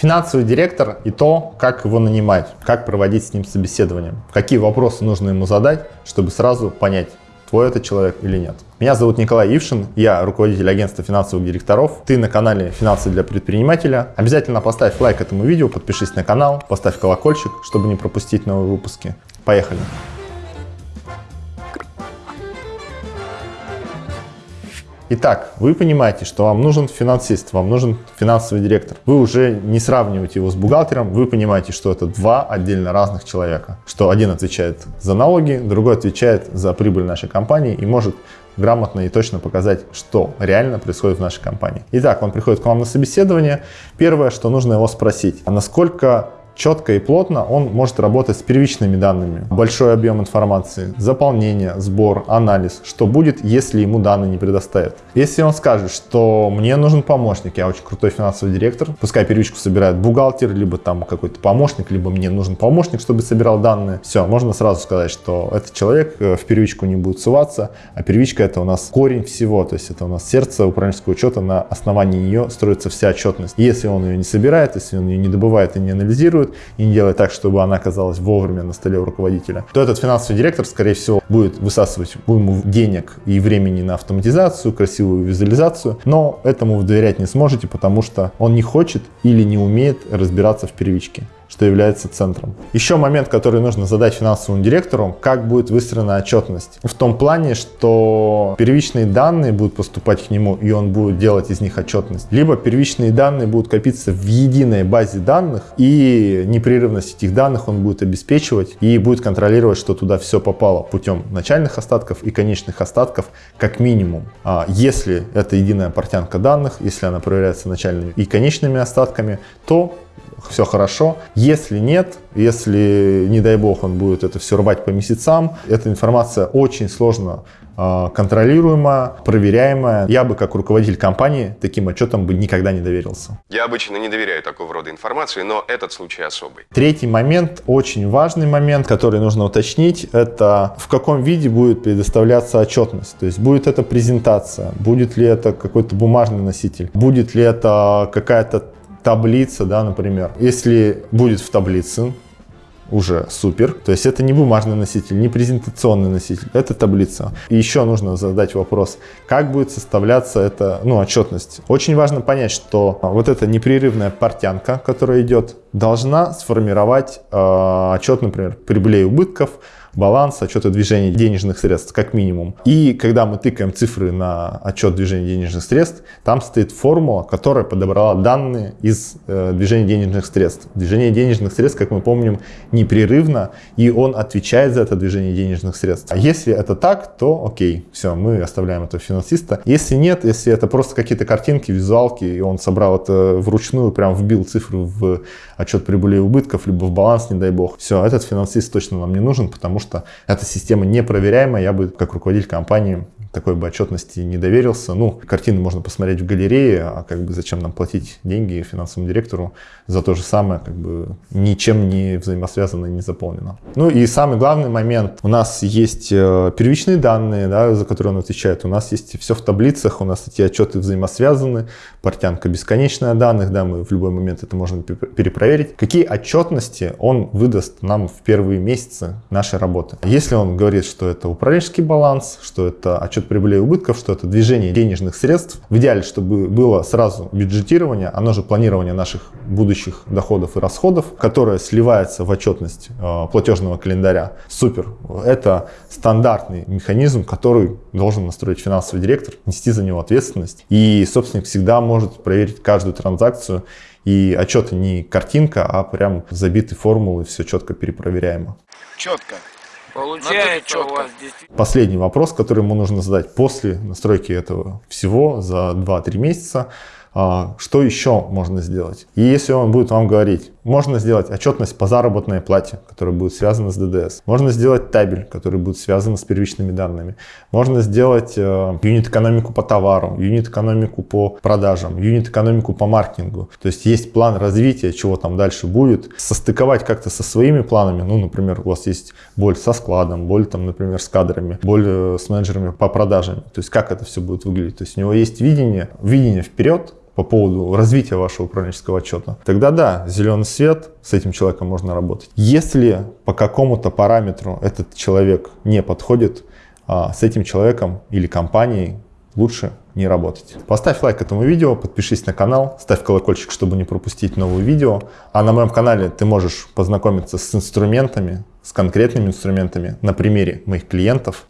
Финансовый директор и то, как его нанимать, как проводить с ним собеседование, какие вопросы нужно ему задать, чтобы сразу понять, твой это человек или нет. Меня зовут Николай Ившин, я руководитель агентства финансовых директоров. Ты на канале «Финансы для предпринимателя». Обязательно поставь лайк этому видео, подпишись на канал, поставь колокольчик, чтобы не пропустить новые выпуски. Поехали! Итак, вы понимаете, что вам нужен финансист, вам нужен финансовый директор. Вы уже не сравниваете его с бухгалтером, вы понимаете, что это два отдельно разных человека. Что один отвечает за налоги, другой отвечает за прибыль нашей компании и может грамотно и точно показать, что реально происходит в нашей компании. Итак, он приходит к вам на собеседование. Первое, что нужно его спросить, а насколько четко и плотно он может работать с первичными данными. Большой объем информации, заполнение, сбор, анализ. Что будет, если ему данные не предоставят. Если он скажет, что мне нужен помощник, я очень крутой финансовый директор, пускай первичку собирает бухгалтер, либо там какой-то помощник, либо мне нужен помощник, чтобы собирал данные. Все, можно сразу сказать, что этот человек э, в первичку не будет суваться, а первичка это у нас корень всего, то есть это у нас сердце управленческого учета, на основании нее строится вся отчетность. Если он ее не собирает, если он ее не добывает и не анализирует, и не делать так, чтобы она оказалась вовремя на столе у руководителя, то этот финансовый директор, скорее всего, будет высасывать уйму денег и времени на автоматизацию, красивую визуализацию, но этому вы доверять не сможете, потому что он не хочет или не умеет разбираться в первичке что является центром. Еще момент, который нужно задать финансовому директору, как будет выстроена отчетность. В том плане, что первичные данные будут поступать к нему, и он будет делать из них отчетность. Либо первичные данные будут копиться в единой базе данных, и непрерывность этих данных он будет обеспечивать и будет контролировать, что туда все попало путем начальных остатков и конечных остатков как минимум. А если это единая портянка данных, если она проверяется начальными и конечными остатками, то все хорошо. Если нет, если, не дай бог, он будет это все рвать по месяцам, эта информация очень сложно а, контролируемая, проверяемая. Я бы, как руководитель компании, таким отчетом бы никогда не доверился. Я обычно не доверяю такого рода информации, но этот случай особый. Третий момент, очень важный момент, который нужно уточнить, это в каком виде будет предоставляться отчетность. То есть будет это презентация, будет ли это какой-то бумажный носитель, будет ли это какая-то таблица, да, например. Если будет в таблице, уже супер. То есть это не бумажный носитель, не презентационный носитель, это таблица. И еще нужно задать вопрос, как будет составляться эта ну, отчетность. Очень важно понять, что вот эта непрерывная портянка, которая идет, должна сформировать э, отчет, например, прибылей и убытков, баланс, отчета движения денежных средств, как минимум. И когда мы тыкаем цифры на отчет движения денежных средств, там стоит формула, которая подобрала данные из э, движения денежных средств. Движение денежных средств, как мы помним, непрерывно, и он отвечает за это движение денежных средств. А если это так, то окей, все, мы оставляем этого финансиста. Если нет, если это просто какие-то картинки, визуалки, и он собрал это вручную, прям вбил цифры в отчет прибыли и убытков, либо в баланс, не дай бог, все, этот финансист точно нам не нужен, потому что эта система непроверяемая, я бы как руководитель компании такой бы отчетности не доверился. Ну, картины можно посмотреть в галерее, а как бы зачем нам платить деньги финансовому директору за то же самое, как бы ничем не взаимосвязано, не заполнено. Ну и самый главный момент, у нас есть э, первичные данные, да, за которые он отвечает, у нас есть все в таблицах, у нас эти отчеты взаимосвязаны, портянка бесконечная данных, да, мы в любой момент это можем перепроверить. Какие отчетности он выдаст нам в первые месяцы нашей работы? Если он говорит, что это управленческий баланс, что это отчет отчет прибыли и убытков, что это движение денежных средств. В идеале, чтобы было сразу бюджетирование, оно же планирование наших будущих доходов и расходов, которое сливается в отчетность э, платежного календаря. Супер. Это стандартный механизм, который должен настроить финансовый директор, нести за него ответственность. И собственник всегда может проверить каждую транзакцию и отчеты не картинка, а прям забиты формулы, все четко перепроверяемо. Четко. Получается у вас действительно... Последний вопрос, который ему нужно задать после настройки этого всего за 2-3 месяца. А, что еще можно сделать? И если он будет вам говорить, можно сделать отчетность по заработной плате, которая будет связана с ДДС. Можно сделать табель, который будет связан с первичными данными. Можно сделать э, юнит-экономику по товарам, юнит-экономику по продажам, юнит-экономику по маркетингу. То есть есть план развития, чего там дальше будет. Состыковать как-то со своими планами. Ну, например, у вас есть боль со складом, боль, там, например, с кадрами, боль э, с менеджерами по продажам. То есть как это все будет выглядеть. То есть у него есть видение, видение вперед, по поводу развития вашего управленческого отчета, тогда да, зеленый свет, с этим человеком можно работать. Если по какому-то параметру этот человек не подходит, а, с этим человеком или компанией лучше не работать. Поставь лайк этому видео, подпишись на канал, ставь колокольчик, чтобы не пропустить новые видео. А на моем канале ты можешь познакомиться с инструментами, с конкретными инструментами на примере моих клиентов,